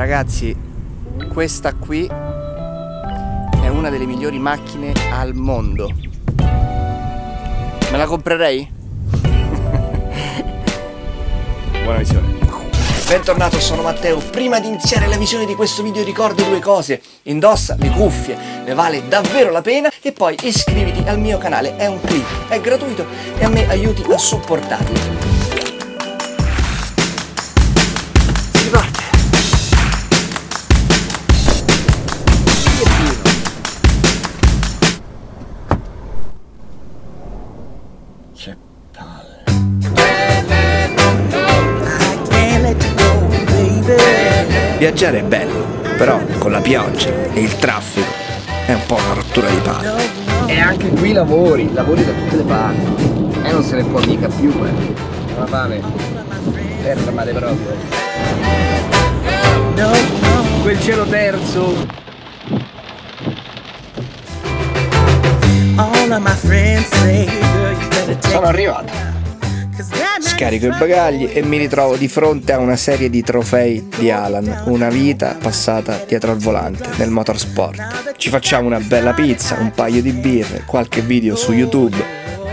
Ragazzi, questa qui è una delle migliori macchine al mondo. Me la comprerei? Buona visione. Bentornato, sono Matteo. Prima di iniziare la visione di questo video ricordo due cose. Indossa le cuffie, ne vale davvero la pena e poi iscriviti al mio canale, è un click, è gratuito e a me aiuti a supportarli. Viaggiare è bello, però con la pioggia e il traffico è un po' una rottura di palle. E anche qui lavori, lavori da tutte le parti. E non se ne può mica più, eh. La fame. Fermate proprio. Quel cielo terzo. Sono arrivato scarico i bagagli e mi ritrovo di fronte a una serie di trofei di Alan, una vita passata dietro al volante nel motorsport. Ci facciamo una bella pizza, un paio di birre, qualche video su YouTube,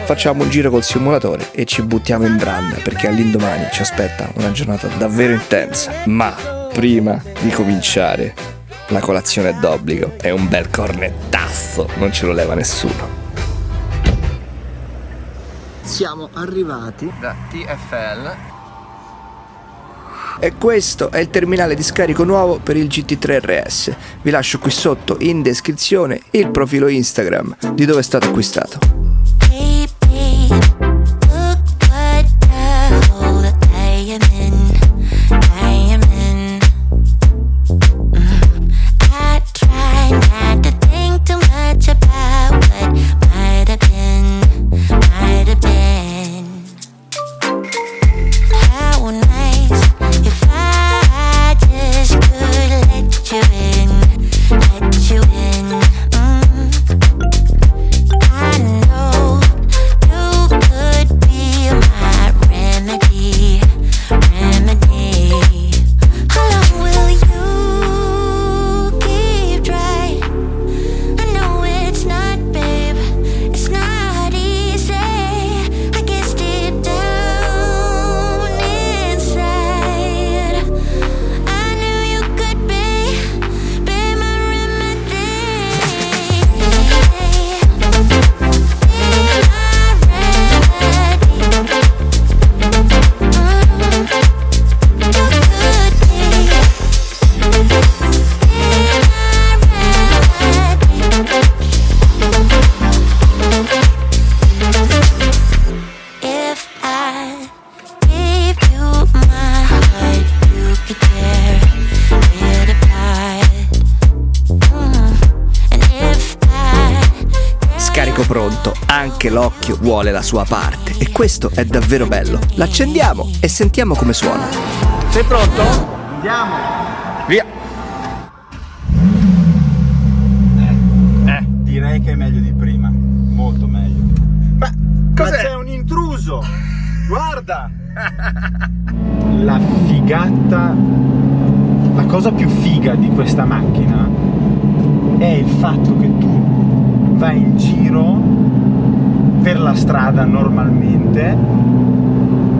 facciamo un giro col simulatore e ci buttiamo in branda perché all'indomani ci aspetta una giornata davvero intensa. Ma prima di cominciare, la colazione d'obbligo, è un bel cornettasso, non ce lo leva nessuno siamo arrivati da TFL e questo è il terminale di scarico nuovo per il GT3 RS. Vi lascio qui sotto in descrizione il profilo Instagram di dove è stato acquistato. Pronto, anche l'occhio vuole la sua parte e questo è davvero bello. L'accendiamo e sentiamo come suona. Sei pronto? Andiamo! Via! Eh, eh. Direi che è meglio di prima, molto meglio. Ma cos'è? c'è un intruso! Guarda! La figata, la cosa più figa di questa macchina è il fatto che tu vai in giro per la strada normalmente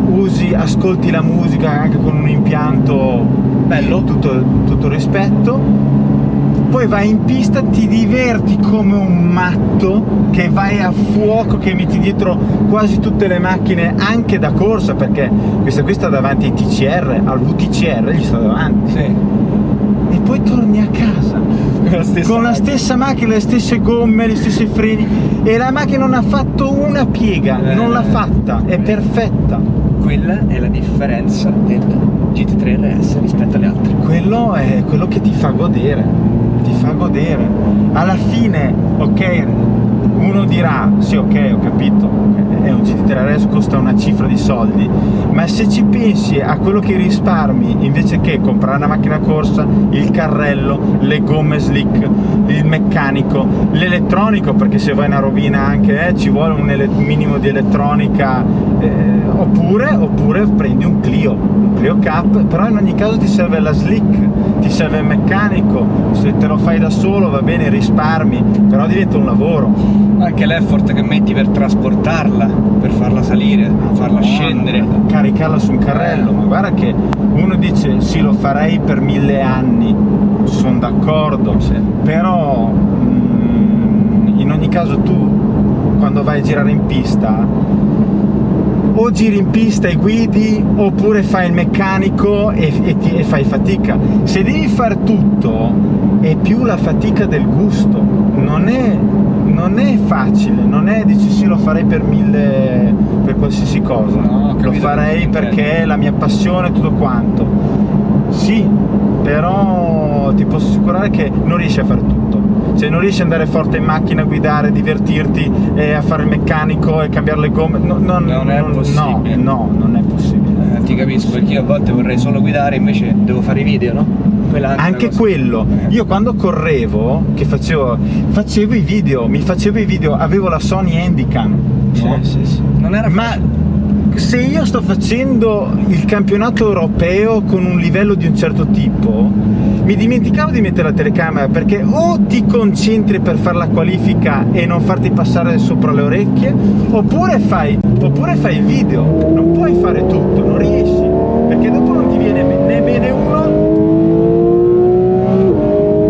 usi, ascolti la musica anche con un impianto bello, tutto, tutto rispetto poi vai in pista, ti diverti come un matto che vai a fuoco, che metti dietro quasi tutte le macchine anche da corsa perché questa qui sta davanti ai TCR, al VTCR gli sta davanti. Sì. e poi torni a casa la con la stessa macchina, le stesse gomme, gli stessi freni e la macchina non ha fatto una piega, eh, non l'ha fatta, è perfetta. Quella è la differenza del GT3 RS rispetto alle altre. Quello è quello che ti fa godere, ti fa godere. Alla fine, ok, uno dirà, sì ok ho capito, è un GT3 RS, costa una cifra di soldi, ma se ci pensi a quello che risparmi invece che comprare una macchina corsa, il carrello, le gomme slick, il meccanico, l'elettronico, perché se vai una rovina anche eh, ci vuole un minimo di elettronica, eh, oppure, oppure prendi un Clio, un Clio Cup, però in ogni caso ti serve la slick, ti serve il meccanico, se te lo fai da solo va bene, risparmi, però diventa un lavoro. Anche l'effort che metti per trasportarla, per farla salire, farla scendere. Caricarla su un carrello, ma guarda che uno dice sì lo farei per mille anni, sono d'accordo, sì. però mm, in ogni caso tu quando vai a girare in pista o giri in pista e guidi oppure fai il meccanico e, e, ti, e fai fatica se devi fare tutto è più la fatica del gusto non è, non è facile non è dici sì lo farei per mille per qualsiasi cosa no, lo farei perché è la mia passione tutto quanto sì però ti posso assicurare che non riesci a fare tutto se non riesci ad andare forte in macchina, a guidare, divertirti, e a fare il meccanico e cambiare le gomme, no, no, non è possibile. No, no, non è possibile. Eh, ti capisco, perché io a volte vorrei solo guidare, invece devo fare i video, no? Anche quello, io quando correvo, che facevo, facevo i video, mi facevo i video, avevo la Sony Handycam, no? sì, sì, sì. Non era facile. Ma se io sto facendo il campionato europeo con un livello di un certo tipo mi dimenticavo di mettere la telecamera perché o ti concentri per fare la qualifica e non farti passare sopra le orecchie oppure fai, oppure fai il video non puoi fare tutto, non riesci perché dopo non ti viene né bene uno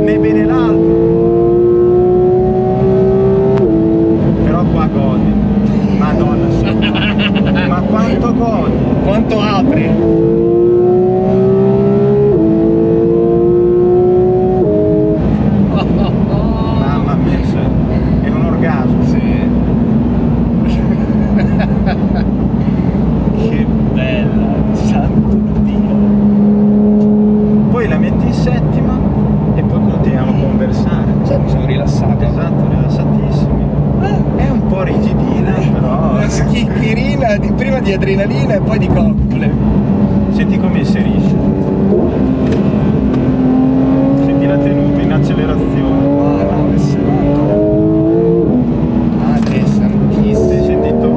né bene l'altro però qua godi madonna ma quanto godi quanto apri di adrenalina e coccole. Senti come inserisce. Senti la tenuta in accelerazione. Ah, no, è serrato. Madre santissima. Hai sentito?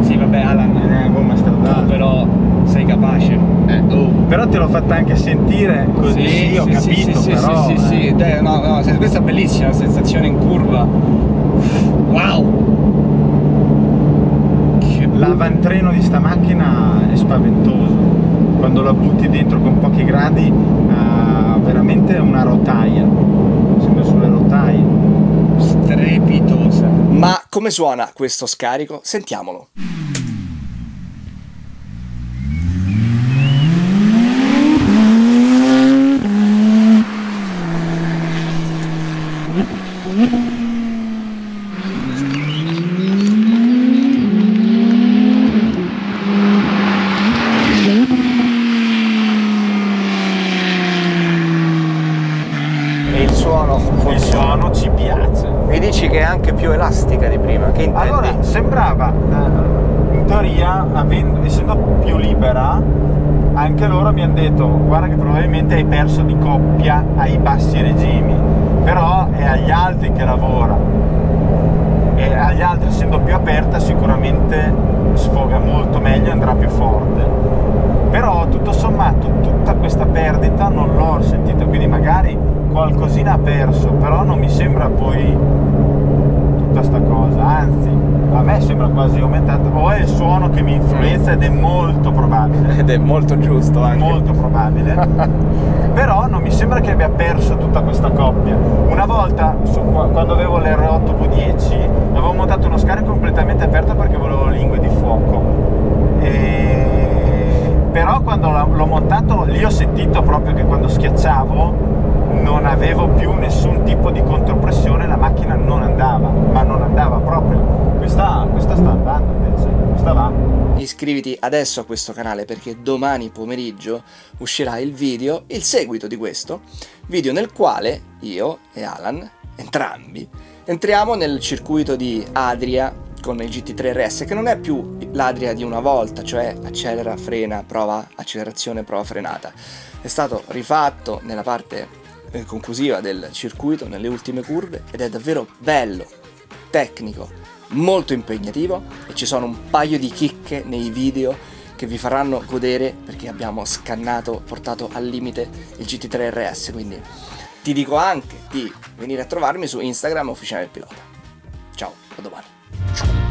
Sì, vabbè, Alan. Eh, gomma stradale. però sei capace. Eh, oh. Però te l'ho fatta anche sentire così, sì, sì ho sì, capito, sì, però... Sì, sì, eh. sì, no, no, questa è bellissima, la sensazione in curva. Wow! L'avantreno di sta macchina è spaventoso. Quando la butti dentro con pochi gradi ha veramente una rotaia. Sembra sulle rotaie. Strepitosa. Ma come suona questo scarico? sentiamolo anche più elastica di prima, che intendi? Allora, sembrava, eh, in teoria, avendo, essendo più libera, anche loro mi hanno detto guarda che probabilmente hai perso di coppia ai bassi regimi, però è agli altri che lavora e agli altri essendo più aperta sicuramente sfoga molto meglio e andrà più forte però tutto sommato tutta questa perdita non l'ho sentita quindi magari qualcosina ha perso però non mi sembra poi tutta sta cosa, anzi a me sembra quasi aumentato, o è il suono che mi influenza ed è molto probabile. Ed è molto giusto anche. Molto probabile. Però non mi sembra che abbia perso tutta questa coppia. Una volta, su, quando avevo l'R8 V10, avevo montato uno scarico completamente aperto perché volevo lingue di fuoco. E... Però quando l'ho montato lì ho sentito proprio che quando schiacciavo non avevo più nessun tipo di contropressione, la macchina non andava, ma non andava proprio. Questa, questa sta andando invece, questa va. Iscriviti adesso a questo canale perché domani pomeriggio uscirà il video, il seguito di questo, video nel quale io e Alan entrambi, entriamo nel circuito di Adria con il GT3 RS che non è più l'Adria di una volta, cioè accelera, frena, prova accelerazione, prova frenata. È stato rifatto nella parte eh, conclusiva del circuito, nelle ultime curve ed è davvero bello, tecnico, molto impegnativo e ci sono un paio di chicche nei video che vi faranno godere perché abbiamo scannato, portato al limite il GT3 RS, quindi ti dico anche di venire a trovarmi su Instagram ufficiale pilota. Ciao, a domani.